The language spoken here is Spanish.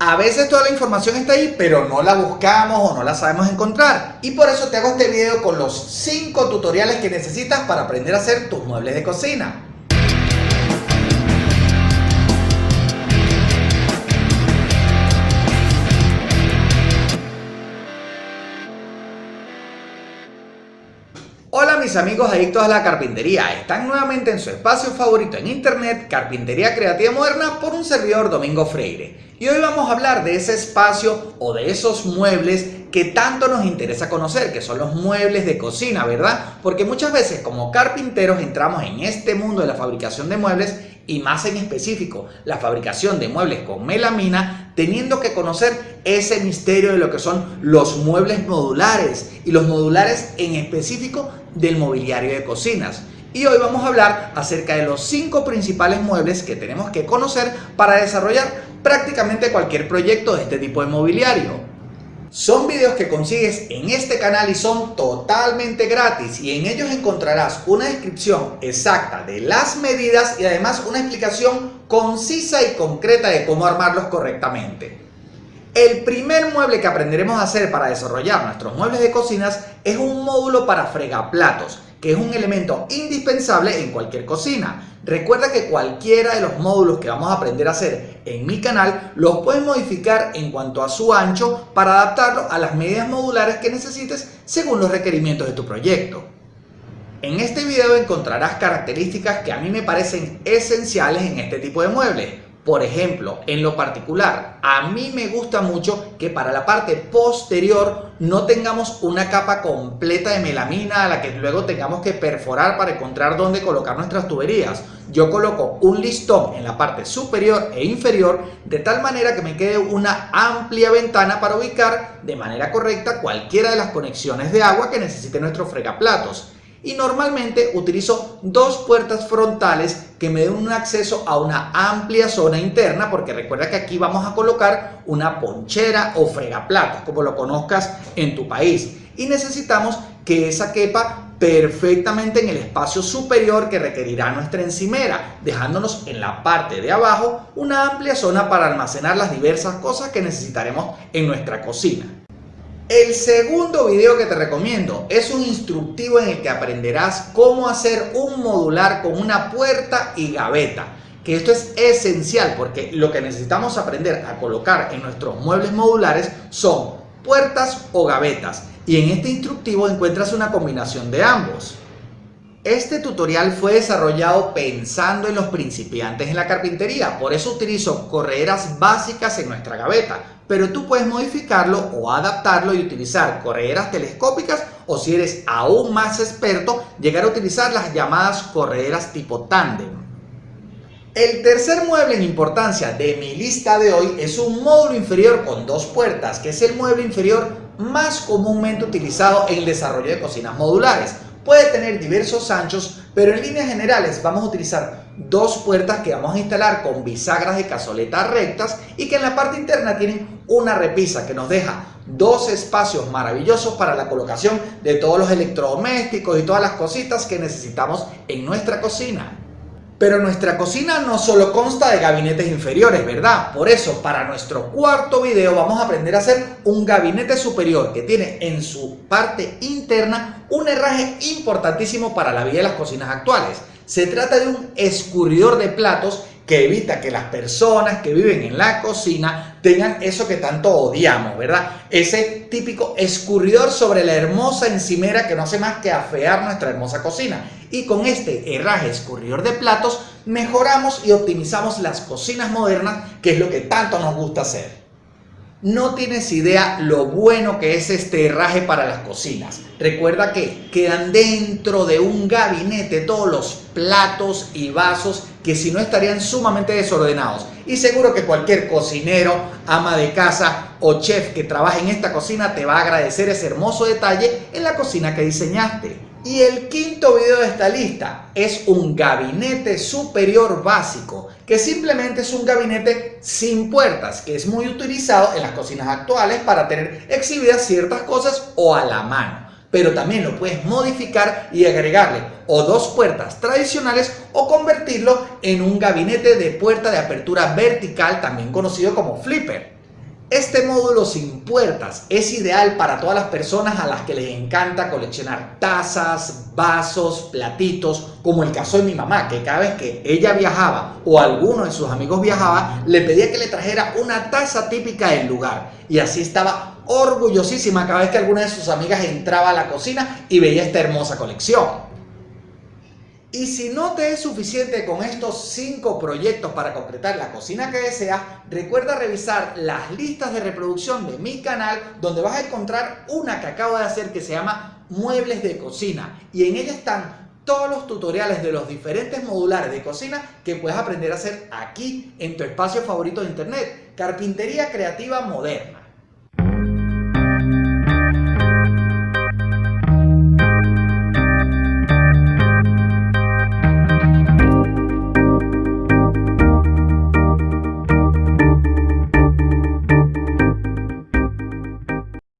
A veces toda la información está ahí, pero no la buscamos o no la sabemos encontrar. Y por eso te hago este video con los 5 tutoriales que necesitas para aprender a hacer tus muebles de cocina. Hola mis amigos adictos a la carpintería, están nuevamente en su espacio favorito en internet, Carpintería Creativa Moderna por un servidor Domingo Freire. Y hoy vamos a hablar de ese espacio o de esos muebles que tanto nos interesa conocer, que son los muebles de cocina, ¿verdad? Porque muchas veces como carpinteros entramos en este mundo de la fabricación de muebles y más en específico la fabricación de muebles con melamina, teniendo que conocer ese misterio de lo que son los muebles modulares y los modulares en específico del mobiliario de cocinas. Y hoy vamos a hablar acerca de los cinco principales muebles que tenemos que conocer para desarrollar prácticamente cualquier proyecto de este tipo de mobiliario. Son videos que consigues en este canal y son totalmente gratis y en ellos encontrarás una descripción exacta de las medidas y además una explicación concisa y concreta de cómo armarlos correctamente. El primer mueble que aprenderemos a hacer para desarrollar nuestros muebles de cocinas es un módulo para fregaplatos que es un elemento indispensable en cualquier cocina. Recuerda que cualquiera de los módulos que vamos a aprender a hacer en mi canal los puedes modificar en cuanto a su ancho para adaptarlo a las medidas modulares que necesites según los requerimientos de tu proyecto. En este video encontrarás características que a mí me parecen esenciales en este tipo de muebles por ejemplo, en lo particular, a mí me gusta mucho que para la parte posterior no tengamos una capa completa de melamina a la que luego tengamos que perforar para encontrar dónde colocar nuestras tuberías. Yo coloco un listón en la parte superior e inferior de tal manera que me quede una amplia ventana para ubicar de manera correcta cualquiera de las conexiones de agua que necesite nuestro fregaplatos y normalmente utilizo dos puertas frontales que me den un acceso a una amplia zona interna porque recuerda que aquí vamos a colocar una ponchera o fregaplatos como lo conozcas en tu país y necesitamos que esa quepa perfectamente en el espacio superior que requerirá nuestra encimera, dejándonos en la parte de abajo una amplia zona para almacenar las diversas cosas que necesitaremos en nuestra cocina. El segundo video que te recomiendo es un instructivo en el que aprenderás cómo hacer un modular con una puerta y gaveta. Que esto es esencial porque lo que necesitamos aprender a colocar en nuestros muebles modulares son puertas o gavetas. Y en este instructivo encuentras una combinación de ambos. Este tutorial fue desarrollado pensando en los principiantes en la carpintería, por eso utilizo correderas básicas en nuestra gaveta, pero tú puedes modificarlo o adaptarlo y utilizar correderas telescópicas o si eres aún más experto, llegar a utilizar las llamadas correderas tipo tándem. El tercer mueble en importancia de mi lista de hoy es un módulo inferior con dos puertas, que es el mueble inferior más comúnmente utilizado en el desarrollo de cocinas modulares. Puede tener diversos anchos, pero en líneas generales vamos a utilizar dos puertas que vamos a instalar con bisagras de cazoleta rectas y que en la parte interna tienen una repisa que nos deja dos espacios maravillosos para la colocación de todos los electrodomésticos y todas las cositas que necesitamos en nuestra cocina. Pero nuestra cocina no solo consta de gabinetes inferiores, ¿verdad? Por eso, para nuestro cuarto video vamos a aprender a hacer un gabinete superior que tiene en su parte interna un herraje importantísimo para la vida de las cocinas actuales. Se trata de un escurridor de platos que evita que las personas que viven en la cocina tengan eso que tanto odiamos, ¿verdad? Ese típico escurridor sobre la hermosa encimera que no hace más que afear nuestra hermosa cocina. Y con este herraje escurridor de platos mejoramos y optimizamos las cocinas modernas, que es lo que tanto nos gusta hacer. No tienes idea lo bueno que es este herraje para las cocinas. Recuerda que quedan dentro de un gabinete todos los platos y vasos que si no estarían sumamente desordenados. Y seguro que cualquier cocinero, ama de casa o chef que trabaje en esta cocina te va a agradecer ese hermoso detalle en la cocina que diseñaste. Y el quinto video de esta lista es un gabinete superior básico, que simplemente es un gabinete sin puertas, que es muy utilizado en las cocinas actuales para tener exhibidas ciertas cosas o a la mano. Pero también lo puedes modificar y agregarle o dos puertas tradicionales o convertirlo en un gabinete de puerta de apertura vertical, también conocido como flipper. Este módulo sin puertas es ideal para todas las personas a las que les encanta coleccionar tazas, vasos, platitos, como el caso de mi mamá, que cada vez que ella viajaba o alguno de sus amigos viajaba, le pedía que le trajera una taza típica del lugar. Y así estaba orgullosísima cada vez que alguna de sus amigas entraba a la cocina y veía esta hermosa colección. Y si no te es suficiente con estos 5 proyectos para completar la cocina que deseas, recuerda revisar las listas de reproducción de mi canal donde vas a encontrar una que acabo de hacer que se llama Muebles de Cocina y en ella están todos los tutoriales de los diferentes modulares de cocina que puedes aprender a hacer aquí en tu espacio favorito de internet, Carpintería Creativa Moderna.